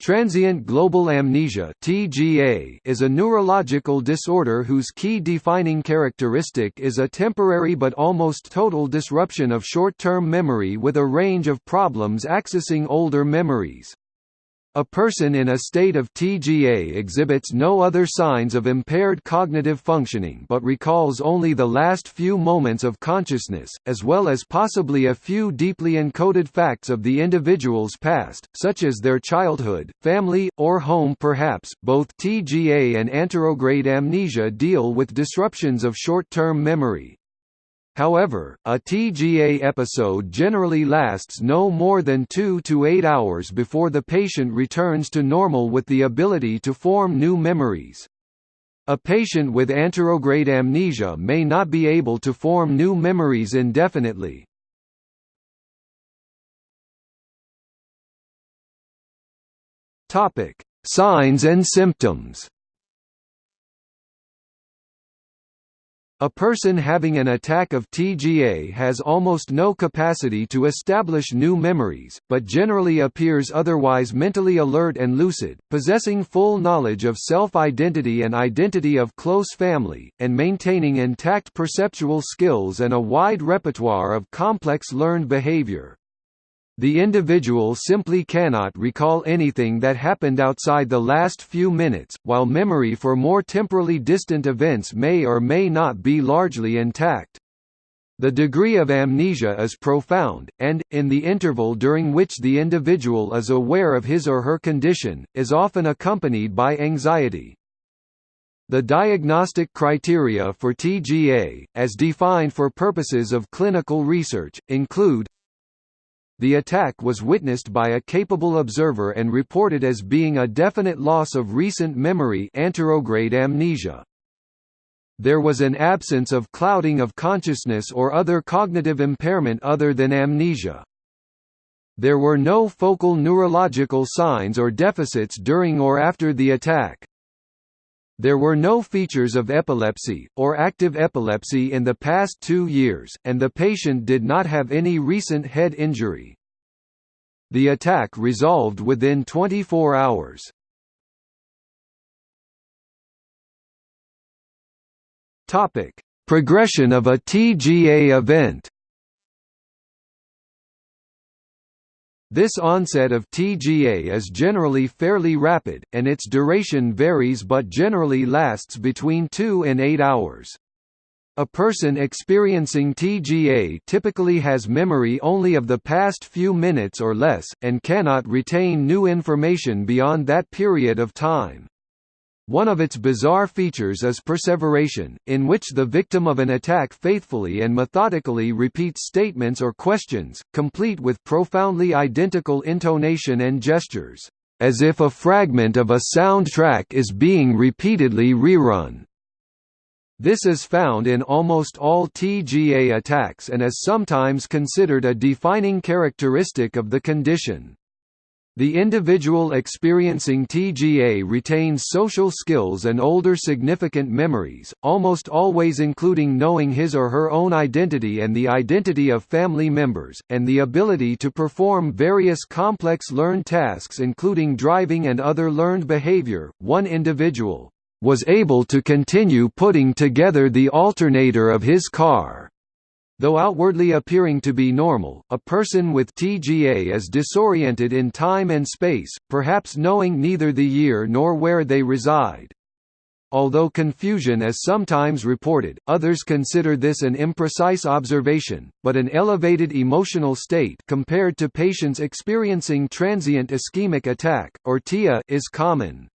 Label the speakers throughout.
Speaker 1: Transient global amnesia (TGA) is a neurological disorder whose key defining characteristic is a temporary but almost total disruption of short-term memory with a range of problems accessing older memories. A person in a state of TGA exhibits no other signs of impaired cognitive functioning but recalls only the last few moments of consciousness, as well as possibly a few deeply encoded facts of the individual's past, such as their childhood, family, or home perhaps. Both TGA and anterograde amnesia deal with disruptions of short-term memory, However, a TGA episode generally lasts no more than 2 to 8 hours before the patient returns to normal with the ability to form new memories. A patient with anterograde amnesia may not be able to form new memories indefinitely. Signs and symptoms A person having an attack of TGA has almost no capacity to establish new memories, but generally appears otherwise mentally alert and lucid, possessing full knowledge of self-identity and identity of close family, and maintaining intact perceptual skills and a wide repertoire of complex learned behavior. The individual simply cannot recall anything that happened outside the last few minutes, while memory for more temporally distant events may or may not be largely intact. The degree of amnesia is profound, and, in the interval during which the individual is aware of his or her condition, is often accompanied by anxiety. The diagnostic criteria for TGA, as defined for purposes of clinical research, include the attack was witnessed by a capable observer and reported as being a definite loss of recent memory anterograde amnesia. There was an absence of clouding of consciousness or other cognitive impairment other than amnesia. There were no focal neurological signs or deficits during or after the attack. There were no features of epilepsy, or active epilepsy in the past two years, and the patient did not have any recent head injury. The attack resolved within 24 hours. Progression of a TGA event This onset of TGA is generally fairly rapid, and its duration varies but generally lasts between 2 and 8 hours. A person experiencing TGA typically has memory only of the past few minutes or less, and cannot retain new information beyond that period of time. One of its bizarre features is perseveration, in which the victim of an attack faithfully and methodically repeats statements or questions, complete with profoundly identical intonation and gestures, as if a fragment of a soundtrack is being repeatedly rerun. This is found in almost all TGA attacks and is sometimes considered a defining characteristic of the condition. The individual experiencing TGA retains social skills and older significant memories, almost always including knowing his or her own identity and the identity of family members, and the ability to perform various complex learned tasks including driving and other learned behavior. One individual was able to continue putting together the alternator of his car Though outwardly appearing to be normal, a person with TGA is disoriented in time and space, perhaps knowing neither the year nor where they reside. Although confusion is sometimes reported, others consider this an imprecise observation, but an elevated emotional state compared to patients experiencing transient ischemic attack, or TIA is common.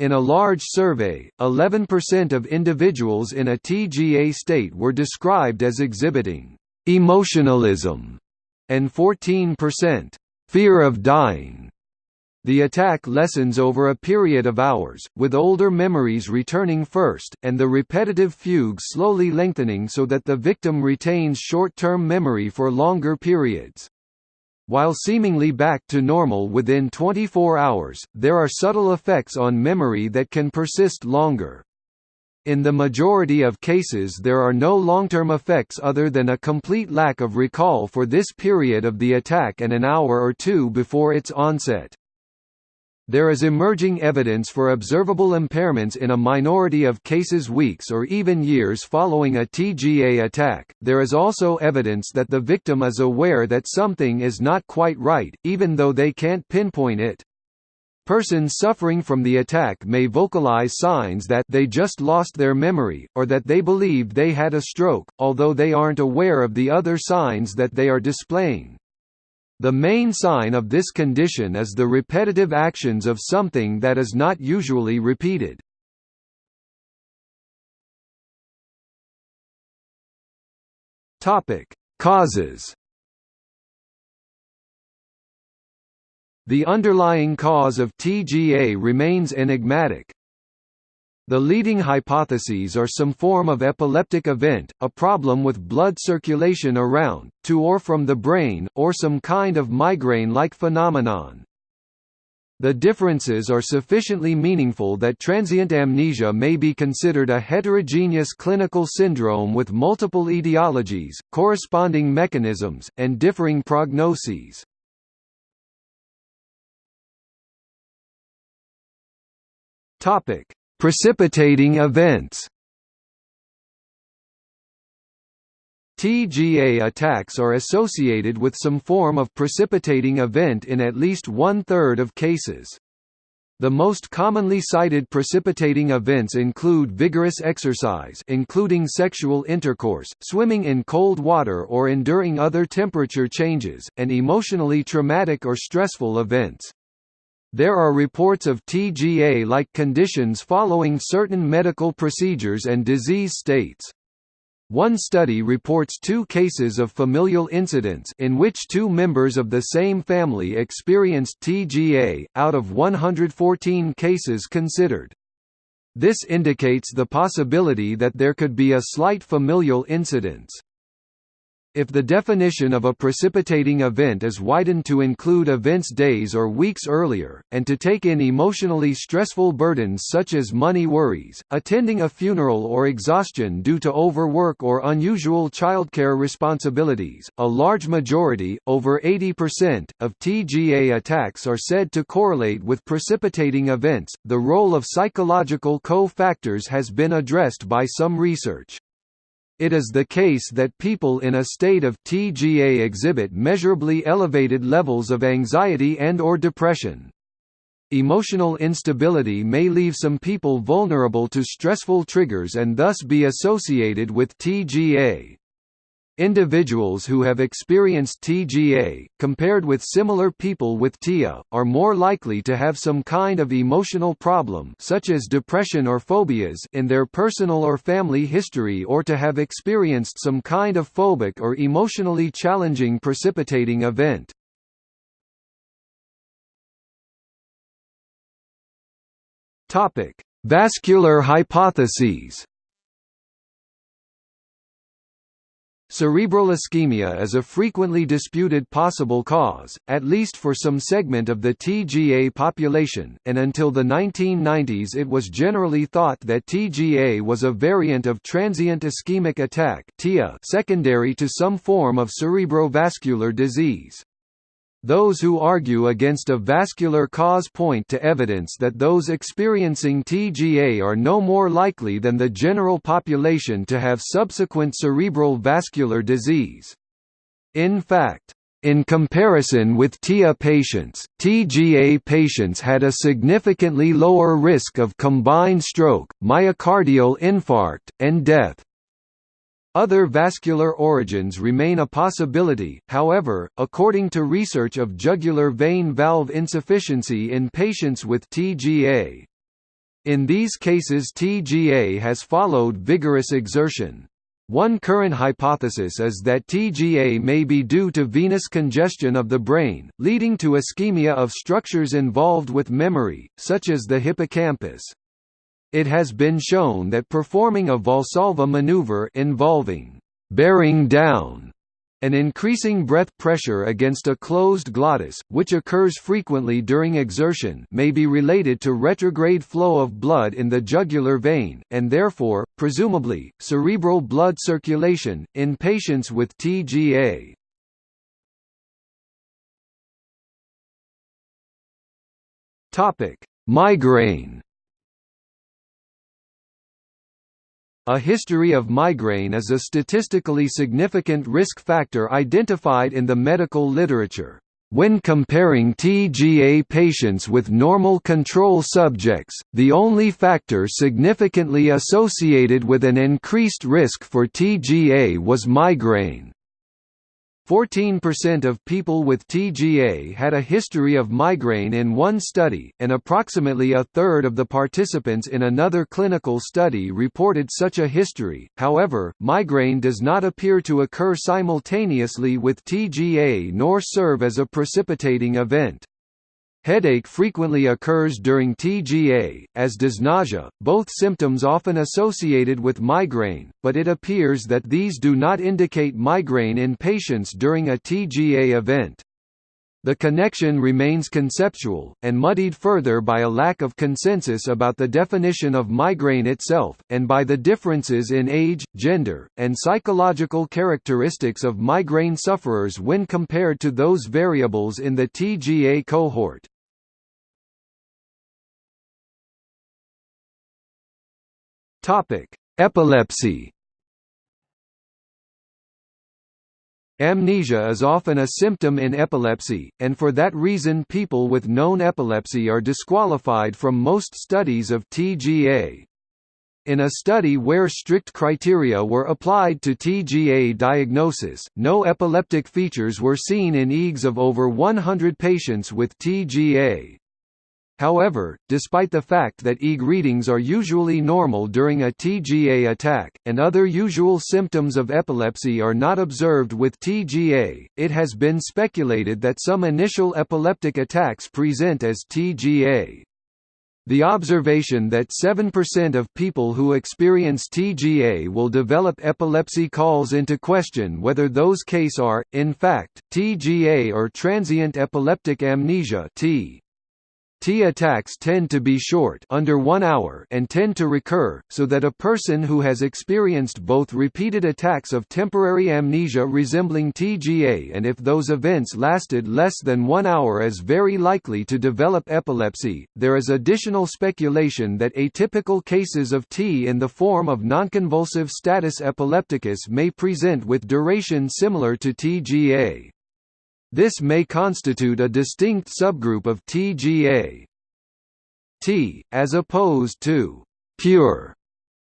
Speaker 1: In a large survey, 11% of individuals in a TGA state were described as exhibiting emotionalism, and 14% fear of dying. The attack lessens over a period of hours, with older memories returning first, and the repetitive fugue slowly lengthening so that the victim retains short-term memory for longer periods. While seemingly back to normal within 24 hours, there are subtle effects on memory that can persist longer. In the majority of cases there are no long-term effects other than a complete lack of recall for this period of the attack and an hour or two before its onset. There is emerging evidence for observable impairments in a minority of cases weeks or even years following a TGA attack. There is also evidence that the victim is aware that something is not quite right, even though they can't pinpoint it. Persons suffering from the attack may vocalize signs that they just lost their memory, or that they believed they had a stroke, although they aren't aware of the other signs that they are displaying. The main sign of this condition is the repetitive actions of something that is not usually repeated. Topic: Causes. The underlying cause of TGA remains enigmatic, the leading hypotheses are some form of epileptic event, a problem with blood circulation around, to or from the brain, or some kind of migraine-like phenomenon. The differences are sufficiently meaningful that transient amnesia may be considered a heterogeneous clinical syndrome with multiple etiologies, corresponding mechanisms, and differing prognoses. Topic: Precipitating events TGA attacks are associated with some form of precipitating event in at least one-third of cases. The most commonly cited precipitating events include vigorous exercise including sexual intercourse, swimming in cold water or enduring other temperature changes, and emotionally traumatic or stressful events. There are reports of TGA-like conditions following certain medical procedures and disease states. One study reports two cases of familial incidents in which two members of the same family experienced TGA, out of 114 cases considered. This indicates the possibility that there could be a slight familial incidence. If the definition of a precipitating event is widened to include events days or weeks earlier, and to take in emotionally stressful burdens such as money worries, attending a funeral or exhaustion due to overwork or unusual childcare responsibilities, a large majority, over 80%, of TGA attacks are said to correlate with precipitating events. The role of psychological co-factors has been addressed by some research. It is the case that people in a state of TGA exhibit measurably elevated levels of anxiety and or depression. Emotional instability may leave some people vulnerable to stressful triggers and thus be associated with TGA. Individuals who have experienced TGA, compared with similar people with TIA, are more likely to have some kind of emotional problem such as depression or phobias in their personal or family history or to have experienced some kind of phobic or emotionally challenging precipitating event. Vascular hypotheses Cerebral ischemia is a frequently disputed possible cause, at least for some segment of the TGA population, and until the 1990s it was generally thought that TGA was a variant of transient ischemic attack secondary to some form of cerebrovascular disease. Those who argue against a vascular cause point to evidence that those experiencing TGA are no more likely than the general population to have subsequent cerebral vascular disease. In fact, in comparison with TIA patients, TGA patients had a significantly lower risk of combined stroke, myocardial infarct, and death. Other vascular origins remain a possibility, however, according to research of jugular vein valve insufficiency in patients with TGA. In these cases TGA has followed vigorous exertion. One current hypothesis is that TGA may be due to venous congestion of the brain, leading to ischemia of structures involved with memory, such as the hippocampus. It has been shown that performing a Valsalva maneuver involving bearing down an increasing breath pressure against a closed glottis, which occurs frequently during exertion may be related to retrograde flow of blood in the jugular vein, and therefore, presumably, cerebral blood circulation, in patients with TGA. Migraine. A history of migraine is a statistically significant risk factor identified in the medical literature. When comparing TGA patients with normal control subjects, the only factor significantly associated with an increased risk for TGA was migraine. 14% of people with TGA had a history of migraine in one study, and approximately a third of the participants in another clinical study reported such a history. However, migraine does not appear to occur simultaneously with TGA nor serve as a precipitating event. Headache frequently occurs during TGA, as does nausea, both symptoms often associated with migraine, but it appears that these do not indicate migraine in patients during a TGA event. The connection remains conceptual, and muddied further by a lack of consensus about the definition of migraine itself, and by the differences in age, gender, and psychological characteristics of migraine sufferers when compared to those variables in the TGA cohort. Epilepsy Amnesia is often a symptom in epilepsy, and for that reason people with known epilepsy are disqualified from most studies of TGA. In a study where strict criteria were applied to TGA diagnosis, no epileptic features were seen in EEGs of over 100 patients with TGA. However, despite the fact that EEG readings are usually normal during a TGA attack, and other usual symptoms of epilepsy are not observed with TGA, it has been speculated that some initial epileptic attacks present as TGA. The observation that 7% of people who experience TGA will develop epilepsy calls into question whether those cases are, in fact, TGA or transient epileptic amnesia T. T attacks tend to be short under 1 hour and tend to recur, so that a person who has experienced both repeated attacks of temporary amnesia resembling TGA and if those events lasted less than 1 hour is very likely to develop epilepsy. There is additional speculation that atypical cases of T in the form of nonconvulsive status epilepticus may present with duration similar to TGA. This may constitute a distinct subgroup of TGA. T, as opposed to pure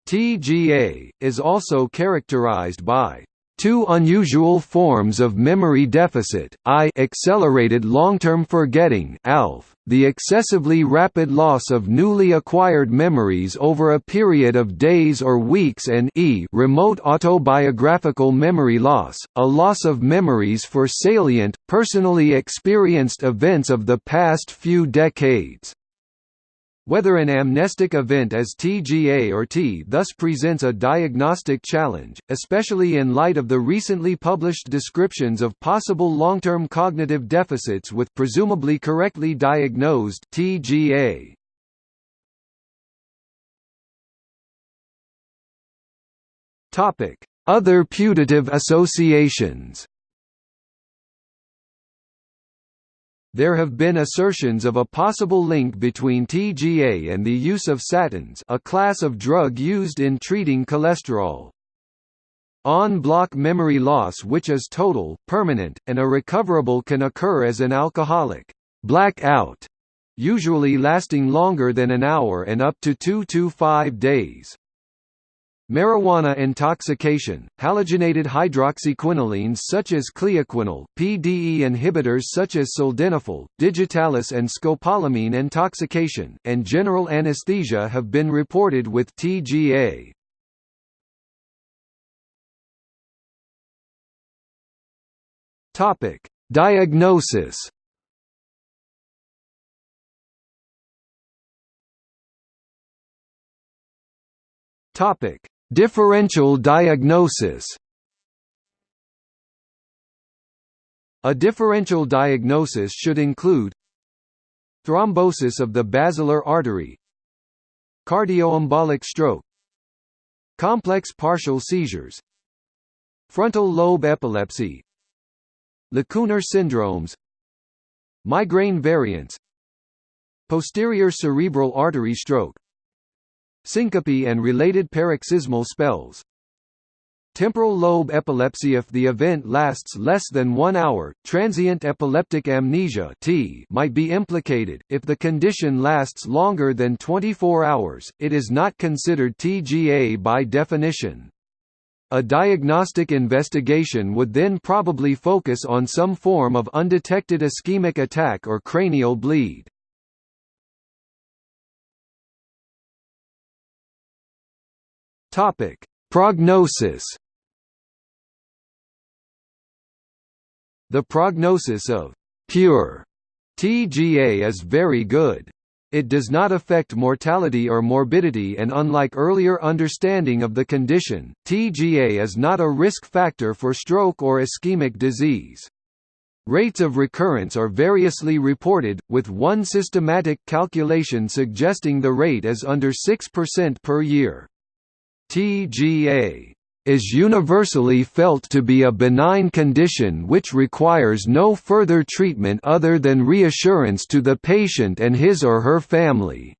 Speaker 1: TGA, is also characterized by Two unusual forms of memory deficit, I accelerated long-term forgetting ALF, the excessively rapid loss of newly acquired memories over a period of days or weeks and E remote autobiographical memory loss, a loss of memories for salient, personally experienced events of the past few decades. Whether an amnestic event as TGA or T thus presents a diagnostic challenge, especially in light of the recently published descriptions of possible long-term cognitive deficits with presumably correctly diagnosed TGA. Other putative associations There have been assertions of a possible link between TGA and the use of statins a class of drug used in treating cholesterol. En bloc memory loss which is total, permanent, and irrecoverable can occur as an alcoholic blackout, usually lasting longer than an hour and up to 2 to 5 days. Marijuana intoxication, halogenated hydroxyquinolines such as clioquinol, PDE inhibitors such as sildenafil, digitalis and scopolamine intoxication, and general anesthesia have been reported with TGA. Diagnosis Topic: Differential diagnosis. A differential diagnosis should include thrombosis of the basilar artery cardioembolic stroke complex partial seizures frontal lobe epilepsy lacunar syndromes migraine variants posterior cerebral artery stroke syncope and related paroxysmal spells. Temporal lobe epilepsy if the event lasts less than 1 hour transient epileptic amnesia T might be implicated. If the condition lasts longer than 24 hours it is not considered TGA by definition. A diagnostic investigation would then probably focus on some form of undetected ischemic attack or cranial bleed. Topic: Prognosis. The prognosis of pure TGA is very good. It does not affect mortality or morbidity and unlike earlier understanding of the condition, TGA is not a risk factor for stroke or ischemic disease. Rates of recurrence are variously reported, with one systematic calculation suggesting the rate is under 6% per year. TGA is universally felt to be a benign condition which requires no further treatment other than reassurance to the patient and his or her family.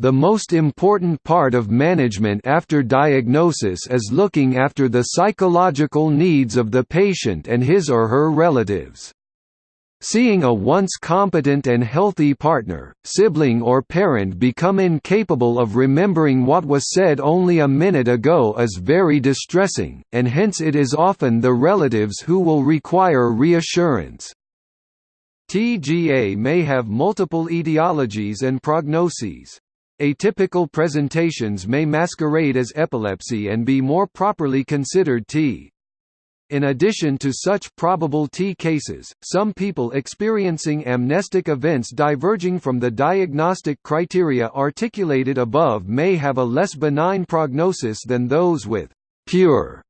Speaker 1: The most important part of management after diagnosis is looking after the psychological needs of the patient and his or her relatives. Seeing a once competent and healthy partner, sibling or parent become incapable of remembering what was said only a minute ago is very distressing, and hence it is often the relatives who will require reassurance. TGA may have multiple etiologies and prognoses. Atypical presentations may masquerade as epilepsy and be more properly considered T. In addition to such probable T cases, some people experiencing amnestic events diverging from the diagnostic criteria articulated above may have a less benign prognosis than those with pure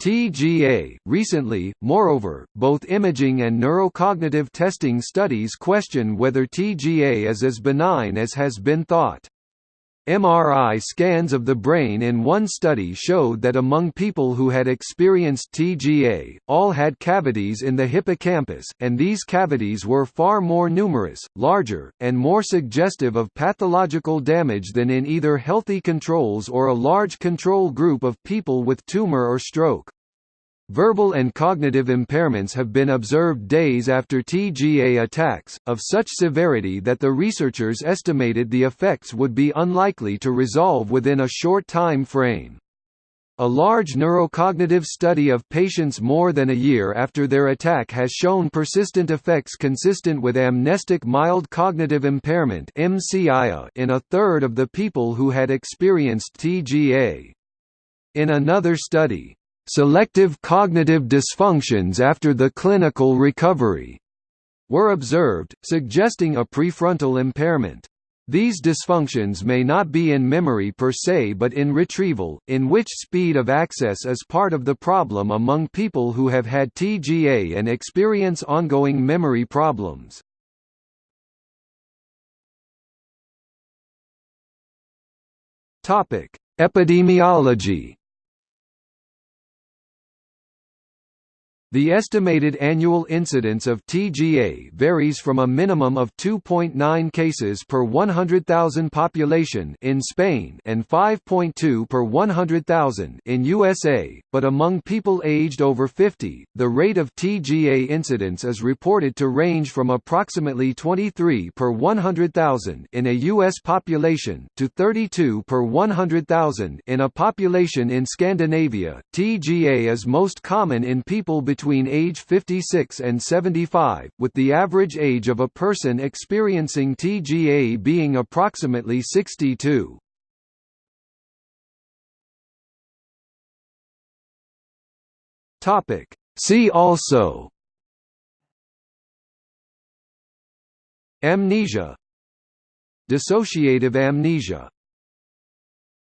Speaker 1: TGA. Recently, moreover, both imaging and neurocognitive testing studies question whether TGA is as benign as has been thought. MRI scans of the brain in one study showed that among people who had experienced TGA, all had cavities in the hippocampus, and these cavities were far more numerous, larger, and more suggestive of pathological damage than in either healthy controls or a large control group of people with tumor or stroke. Verbal and cognitive impairments have been observed days after TGA attacks, of such severity that the researchers estimated the effects would be unlikely to resolve within a short time frame. A large neurocognitive study of patients more than a year after their attack has shown persistent effects consistent with amnestic mild cognitive impairment in a third of the people who had experienced TGA. In another study, Selective cognitive dysfunctions after the clinical recovery were observed, suggesting a prefrontal impairment. These dysfunctions may not be in memory per se but in retrieval, in which speed of access is part of the problem among people who have had TGA and experience ongoing memory problems. Epidemiology The estimated annual incidence of TGA varies from a minimum of 2.9 cases per 100,000 population in Spain and 5.2 per 100,000 in USA, but among people aged over 50, the rate of TGA incidence is reported to range from approximately 23 per 100,000 in a US population to 32 per 100,000 in a population in Scandinavia. TGA is most common in people between between age 56 and 75, with the average age of a person experiencing TGA being approximately 62. Topic. See also Amnesia Dissociative amnesia